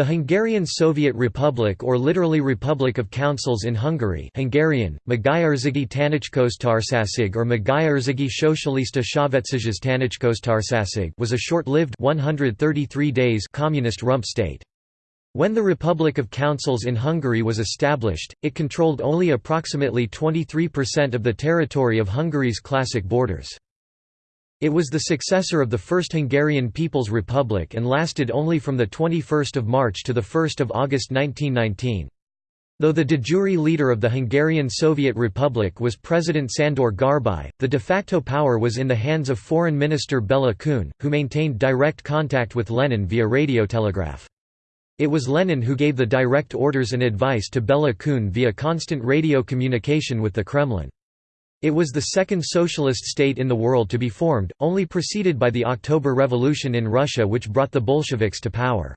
The Hungarian Soviet Republic or literally Republic of Councils in Hungary Hungarian, Magyarzigi Tanácsköztársaság or Magyarzigi Socialista Szövetséges Tanácsköztársaság was a short-lived 133 days communist rump state. When the Republic of Councils in Hungary was established, it controlled only approximately 23% of the territory of Hungary's classic borders. It was the successor of the First Hungarian People's Republic and lasted only from 21 March to 1 August 1919. Though the de jure leader of the Hungarian Soviet Republic was President Sandor Garbai, the de facto power was in the hands of Foreign Minister Bela Kun, who maintained direct contact with Lenin via radiotelegraph. It was Lenin who gave the direct orders and advice to Bela Kun via constant radio communication with the Kremlin. It was the second socialist state in the world to be formed, only preceded by the October Revolution in Russia which brought the Bolsheviks to power.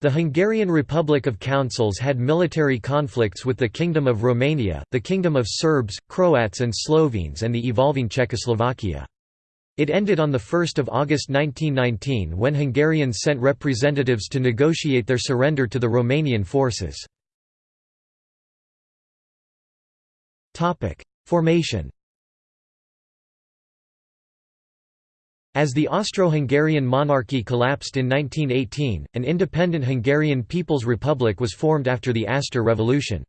The Hungarian Republic of Councils had military conflicts with the Kingdom of Romania, the Kingdom of Serbs, Croats and Slovenes and the evolving Czechoslovakia. It ended on 1 August 1919 when Hungarians sent representatives to negotiate their surrender to the Romanian forces. Formation As the Austro-Hungarian monarchy collapsed in 1918, an independent Hungarian People's Republic was formed after the Aster Revolution.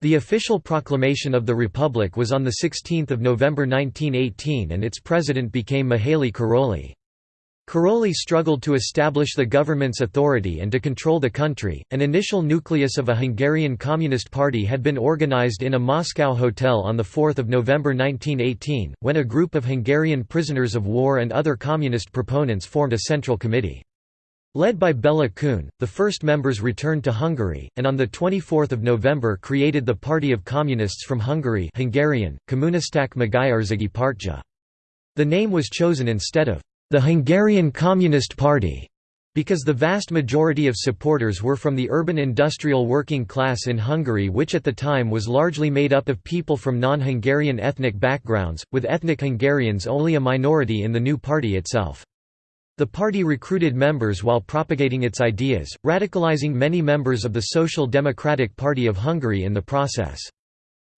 The official proclamation of the Republic was on 16 November 1918 and its president became Mihaly Károlyi. Károlyi struggled to establish the government's authority and to control the country. An initial nucleus of a Hungarian Communist Party had been organized in a Moscow hotel on 4 November 1918, when a group of Hungarian prisoners of war and other communist proponents formed a central committee. Led by Bela Kun, the first members returned to Hungary, and on 24 November created the Party of Communists from Hungary Hungarian. The name was chosen instead of the Hungarian Communist Party, because the vast majority of supporters were from the urban industrial working class in Hungary which at the time was largely made up of people from non-Hungarian ethnic backgrounds, with ethnic Hungarians only a minority in the new party itself. The party recruited members while propagating its ideas, radicalizing many members of the Social Democratic Party of Hungary in the process.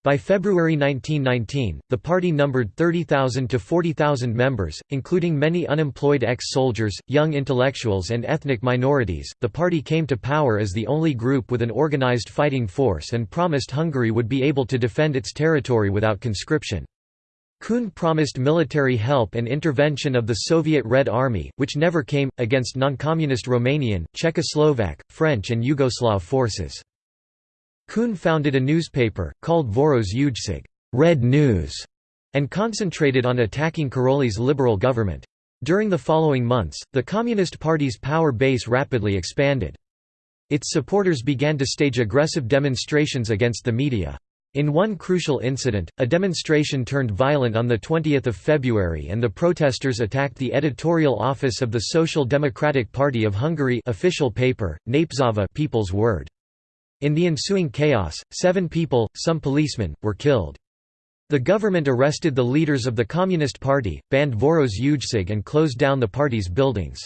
By February 1919, the party numbered 30,000 to 40,000 members, including many unemployed ex-soldiers, young intellectuals and ethnic minorities. The party came to power as the only group with an organized fighting force and promised Hungary would be able to defend its territory without conscription. Kun promised military help and intervention of the Soviet Red Army, which never came, against non-communist Romanian, Czechoslovak, French and Yugoslav forces. Kun founded a newspaper, called Vörös Újság Red News", and concentrated on attacking Károlyi's liberal government. During the following months, the Communist Party's power base rapidly expanded. Its supporters began to stage aggressive demonstrations against the media. In one crucial incident, a demonstration turned violent on 20 February and the protesters attacked the editorial office of the Social Democratic Party of Hungary official paper, Népszava People's Word. In the ensuing chaos, seven people, some policemen, were killed. The government arrested the leaders of the Communist Party, banned Vörös Újság and closed down the party's buildings.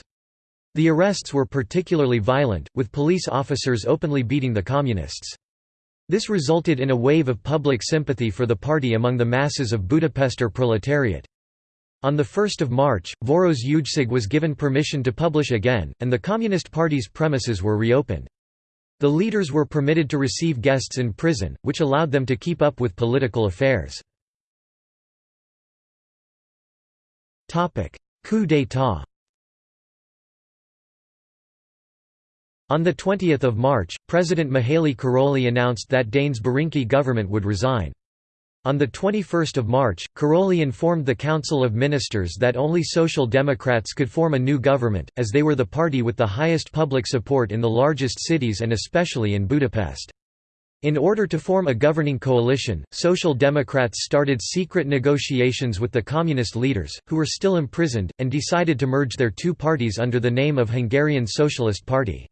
The arrests were particularly violent, with police officers openly beating the communists. This resulted in a wave of public sympathy for the party among the masses of Budapester proletariat. On 1 March, Vörös Újság was given permission to publish again, and the Communist Party's premises were reopened. The leaders were permitted to receive guests in prison, which allowed them to keep up with political affairs. Coup d'état On 20 March, President Mihaly Károlyi announced that Dénes Berinkey government would resign. On 21 March, Károlyi informed the Council of Ministers that only Social Democrats could form a new government, as they were the party with the highest public support in the largest cities and especially in Budapest. In order to form a governing coalition, Social Democrats started secret negotiations with the Communist leaders, who were still imprisoned, and decided to merge their two parties under the name of Hungarian Socialist Party.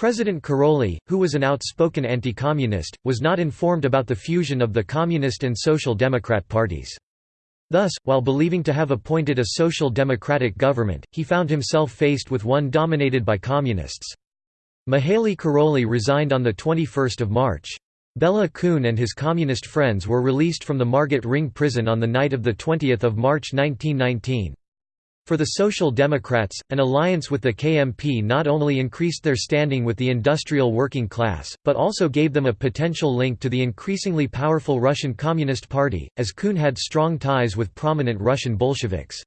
President Károlyi, who was an outspoken anti-communist, was not informed about the fusion of the Communist and Social Democrat parties. Thus, while believing to have appointed a social democratic government, he found himself faced with one dominated by communists. Mihaly Károlyi resigned on 21 March. Bela Kun and his communist friends were released from the Margit Ring prison on the night of 20 March 1919. For the Social Democrats, an alliance with the KMP not only increased their standing with the industrial working class, but also gave them a potential link to the increasingly powerful Russian Communist Party, as Kun had strong ties with prominent Russian Bolsheviks.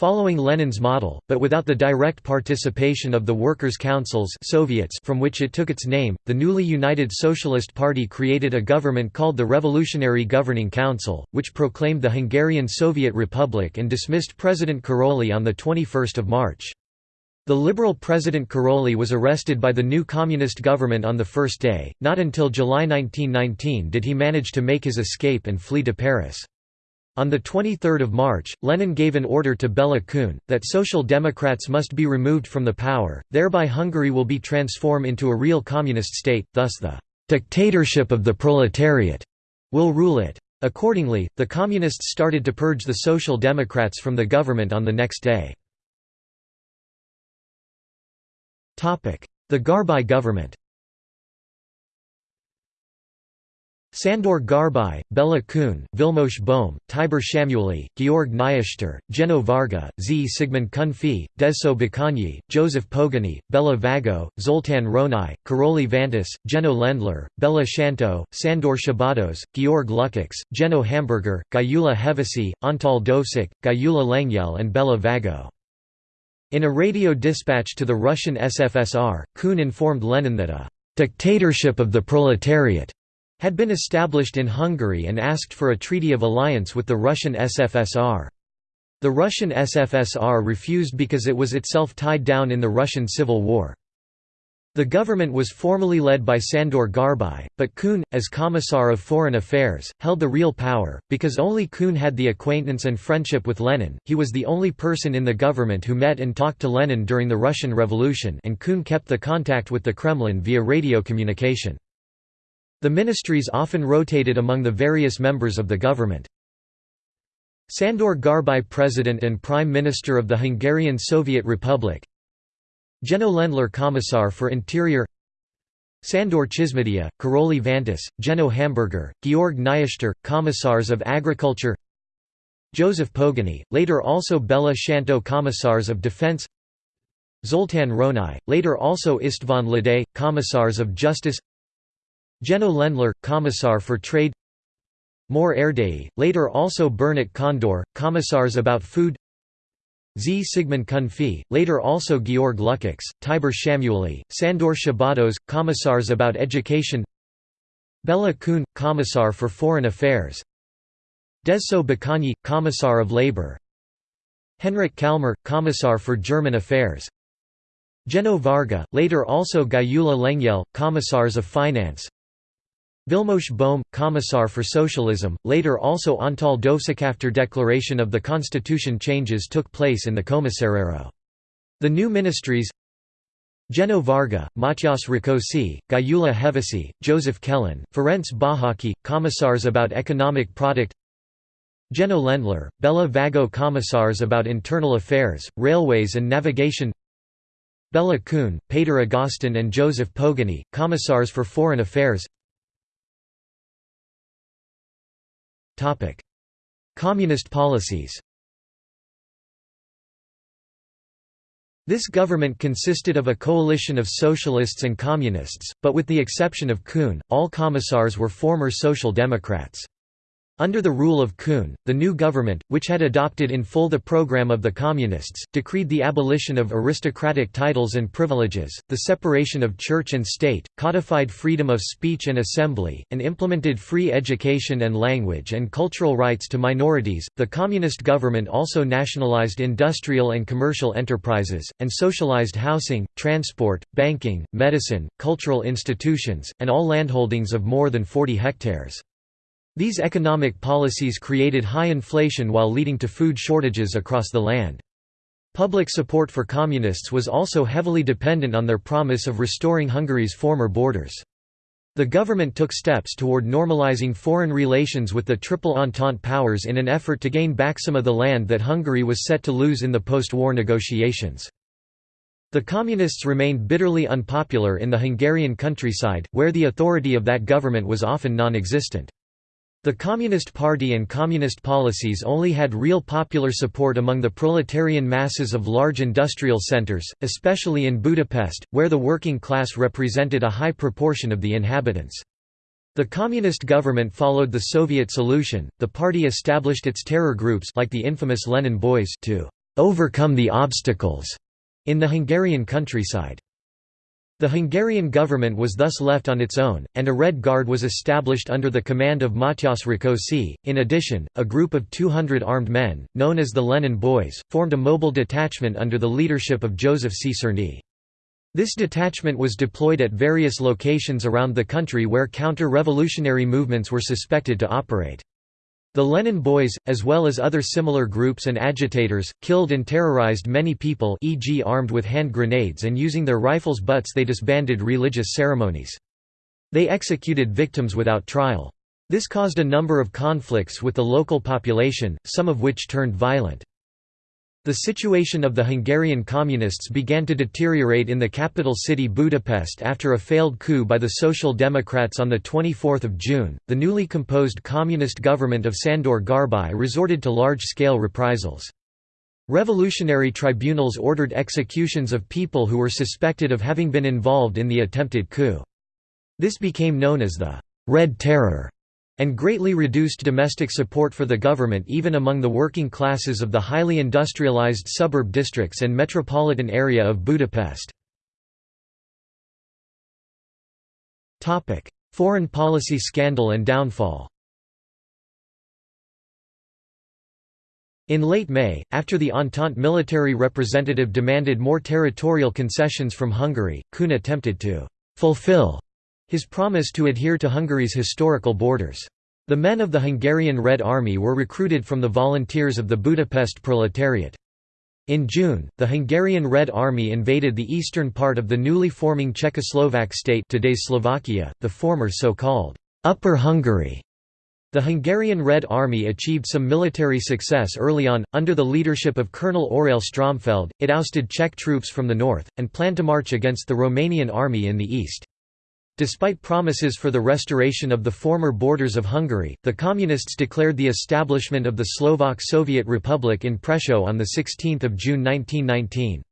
Following Lenin's model, but without the direct participation of the workers' councils Soviets from which it took its name, the newly united Socialist Party created a government called the Revolutionary Governing Council, which proclaimed the Hungarian Soviet Republic and dismissed President Károlyi on 21 March. The liberal President Károlyi was arrested by the new communist government on the first day, not until July 1919 did he manage to make his escape and flee to Paris. On 23 March, Lenin gave an order to Bela Kun, that Social Democrats must be removed from the power, thereby Hungary will be transformed into a real communist state, thus the «dictatorship of the proletariat» will rule it. Accordingly, the Communists started to purge the Social Democrats from the government on the next day. The Garbai government Sandor Garbai, Bela Kun, Vilmos Böhm, Tibor Samuely, Georg Nyisztor, Jenő Varga, Zsigmond Kunfi, Dezső Bakonyi, Joseph Pogany, Bela Vago, Zoltán Rónai, Károlyi Vantas, Jenő Lendler, Bela Szántó, Sandor Szabados, Georg Lukács, Jenő Hamburger, Gyula Hevesi, Antal Dovcsik, Gyula Lengyel and Bela Vago. In a radio dispatch to the Russian SFSR, Kun informed Lenin that a «dictatorship of the proletariat» had been established in Hungary and asked for a treaty of alliance with the Russian SFSR. The Russian SFSR refused because it was itself tied down in the Russian Civil War. The government was formally led by Sandor Garbai, but Kun, as Commissar of Foreign Affairs, held the real power, because only Kun had the acquaintance and friendship with Lenin, he was the only person in the government who met and talked to Lenin during the Russian Revolution and Kun kept the contact with the Kremlin via radio communication. The ministries often rotated among the various members of the government. Sandor Garbai President and Prime Minister of the Hungarian Soviet Republic. Jenő Lendler Commissar for Interior. Sandor Csizmadia, Károlyi Vantas, Jenő Hamburger, Georg Nyisztor, Commissars of Agriculture. Joseph Pogany, later also Bela Szántó Commissars of Defense. Zoltán Rónai, later also István Lade, Commissars of Justice Jenő Lendler, Commissar for Trade. Mór Erdélyi, later also Bernat Kondor, Commissars about Food. Zsigmond Kunfi, later also Georg Lukács, Tibor Samuely, Sandor Szabados, Commissars about Education. Bela Kun, Commissar for Foreign Affairs. Dezső Bakonyi, Commissar of Labor. Henrik Kalmar, Commissar for German Affairs. Jenő Varga, later also Gyula Lengyel, Commissars of Finance Vilmos Böhm, Commissar for Socialism, later also Antal Dovcsik after declaration of the constitution changes took place in the Commissariero. The new ministries Jenő Varga, Matyas Rákosi, Gyula Hevesi, Joseph Kellen, Ferenc Bahaki, Commissars about Economic Product Jenő Lendler, Bela Vago Commissars about Internal Affairs, Railways and Navigation Bela Kun, Péter Agostin and Joseph Pogany, Commissars for Foreign Affairs Communist policies This government consisted of a coalition of socialists and communists, but with the exception of Kun, all commissars were former Social Democrats. Under the rule of Kun, the new government, which had adopted in full the program of the Communists, decreed the abolition of aristocratic titles and privileges, the separation of church and state, codified freedom of speech and assembly, and implemented free education and language and cultural rights to minorities. The Communist government also nationalized industrial and commercial enterprises, and socialized housing, transport, banking, medicine, cultural institutions, and all landholdings of more than 40 hectares. These economic policies created high inflation while leading to food shortages across the land. Public support for communists was also heavily dependent on their promise of restoring Hungary's former borders. The government took steps toward normalizing foreign relations with the Triple Entente powers in an effort to gain back some of the land that Hungary was set to lose in the post-war negotiations. The Communists remained bitterly unpopular in the Hungarian countryside, where the authority of that government was often non-existent. The Communist Party and communist policies only had real popular support among the proletarian masses of large industrial centers, especially in Budapest, where the working class represented a high proportion of the inhabitants. The communist government followed the Soviet solution. The party established its terror groups like the infamous Lenin Boys to overcome the obstacles in the Hungarian countryside. The Hungarian government was thus left on its own, and a Red Guard was established under the command of Matyas Rákosi. In addition, a group of 200 armed men, known as the Lenin Boys, formed a mobile detachment under the leadership of Joseph Czerny. This detachment was deployed at various locations around the country where counter-revolutionary movements were suspected to operate. The Lenin Boys, as well as other similar groups and agitators, killed and terrorized many people e.g. armed with hand grenades and using their rifles butts they disbanded religious ceremonies. They executed victims without trial. This caused a number of conflicts with the local population, some of which turned violent. The situation of the Hungarian communists began to deteriorate in the capital city Budapest after a failed coup by the Social Democrats on 24 June. The newly composed communist government of Sandor Garbai resorted to large-scale reprisals. Revolutionary tribunals ordered executions of people who were suspected of having been involved in the attempted coup. This became known as the «Red Terror» and greatly reduced domestic support for the government even among the working classes of the highly industrialized suburb districts and metropolitan area of Budapest. Foreign policy scandal and downfall In late May, after the Entente military representative demanded more territorial concessions from Hungary, Kun attempted to «fulfill» his promise to adhere to Hungary's historical borders. The men of the Hungarian Red Army were recruited from the volunteers of the Budapest proletariat. In June, the Hungarian Red Army invaded the eastern part of the newly forming Czechoslovak state today's Slovakia, the former so-called Upper Hungary. The Hungarian Red Army achieved some military success early on. Under the leadership of Colonel Aurel Stromfeld, it ousted Czech troops from the north, and planned to march against the Romanian army in the east. Despite promises for the restoration of the former borders of Hungary, the Communists declared the establishment of the Slovak Soviet Republic in Prešov on 16 June 1919.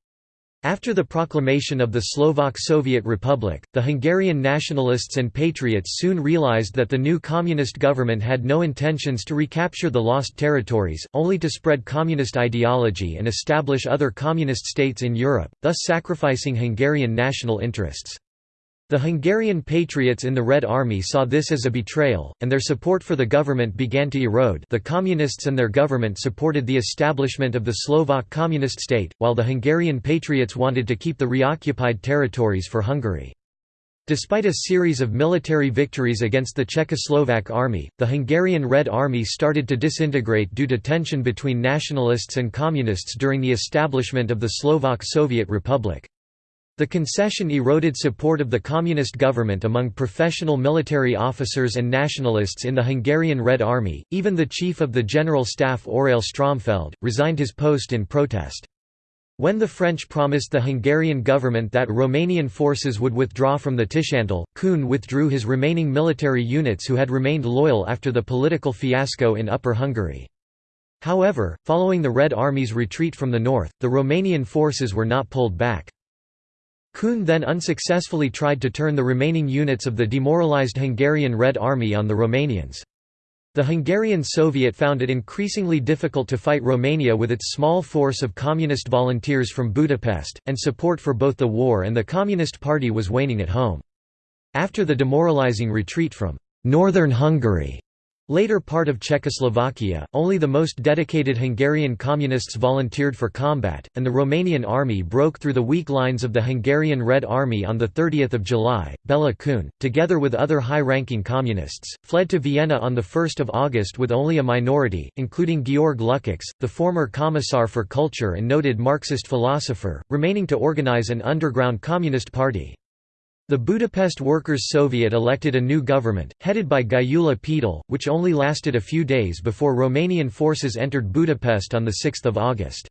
After the proclamation of the Slovak Soviet Republic, the Hungarian nationalists and patriots soon realized that the new communist government had no intentions to recapture the lost territories, only to spread communist ideology and establish other communist states in Europe, thus sacrificing Hungarian national interests. The Hungarian patriots in the Red Army saw this as a betrayal, and their support for the government began to erode the Communists and their government supported the establishment of the Slovak Communist state, while the Hungarian patriots wanted to keep the reoccupied territories for Hungary. Despite a series of military victories against the Czechoslovak army, the Hungarian Red Army started to disintegrate due to tension between nationalists and communists during the establishment of the Slovak Soviet Republic. The concession eroded support of the communist government among professional military officers and nationalists in the Hungarian Red Army. Even the chief of the General Staff Aurel Stromfeld resigned his post in protest. When the French promised the Hungarian government that Romanian forces would withdraw from the Tiszántúl, Kun withdrew his remaining military units who had remained loyal after the political fiasco in Upper Hungary. However, following the Red Army's retreat from the north, the Romanian forces were not pulled back. Kun then unsuccessfully tried to turn the remaining units of the demoralized Hungarian Red Army on the Romanians. The Hungarian Soviet found it increasingly difficult to fight Romania with its small force of communist volunteers from Budapest, and support for both the war and the Communist Party was waning at home. After the demoralizing retreat from «northern Hungary», Later part of Czechoslovakia, only the most dedicated Hungarian communists volunteered for combat, and the Romanian army broke through the weak lines of the Hungarian Red Army on 30 July. Bela Kun, together with other high-ranking communists, fled to Vienna on 1 August with only a minority, including Georg Lukács, the former Commissar for Culture and noted Marxist philosopher, remaining to organize an underground communist party. The Budapest Workers' Soviet elected a new government, headed by Gyula Péter, which only lasted a few days before Romanian forces entered Budapest on 6 August.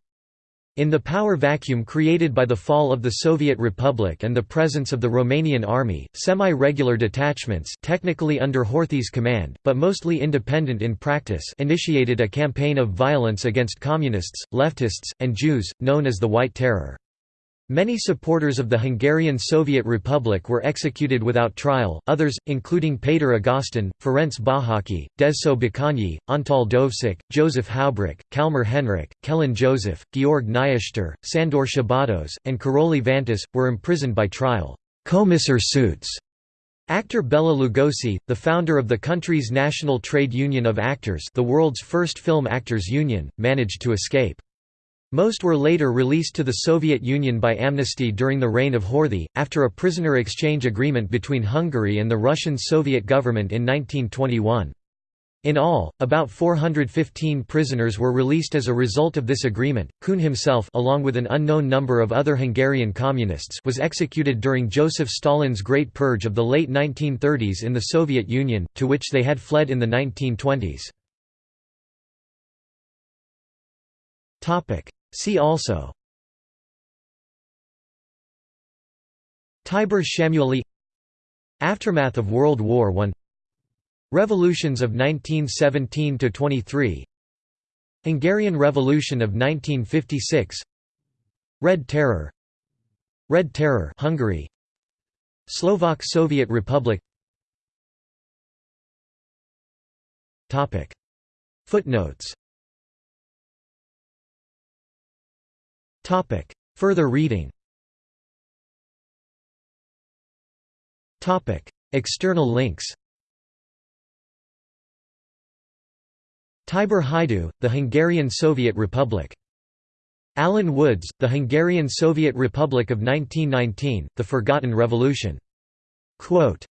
In the power vacuum created by the fall of the Soviet Republic and the presence of the Romanian army, semi-regular detachments technically under Horthy's command, but mostly independent in practice initiated a campaign of violence against communists, leftists, and Jews, known as the White Terror. Many supporters of the Hungarian Soviet Republic were executed without trial, others, including Péter Agostin, Ferenc Bahaki, Dezső Bakonyi, Antal Dovcsik, Joseph Haubrich, Kalmar Henrik, Kellen Joseph, Georg Nyisztor, Sandor Szabados, and Karoly Vantas, were imprisoned by trial commissar suits. Actor Bela Lugosi, the founder of the country's National Trade Union of Actors the world's first film actors union, managed to escape. Most were later released to the Soviet Union by amnesty during the reign of Horthy, after a prisoner exchange agreement between Hungary and the Russian Soviet government in 1921. In all, about 415 prisoners were released as a result of this agreement. Kun himself, along with an unknown number of other Hungarian communists, was executed during Joseph Stalin's Great Purge of the late 1930s in the Soviet Union, to which they had fled in the 1920s. Topic: See also Tibor Samuely Aftermath of World War I Revolutions of 1917–23 Hungarian Revolution of 1956 Red Terror Red Terror Hungary Slovak Soviet Republic Footnotes Topic. Further reading Topic. External links Tibor Hajdu, the Hungarian Soviet Republic. Alan Woods, The Hungarian Soviet Republic of 1919, The Forgotten Revolution. Quote,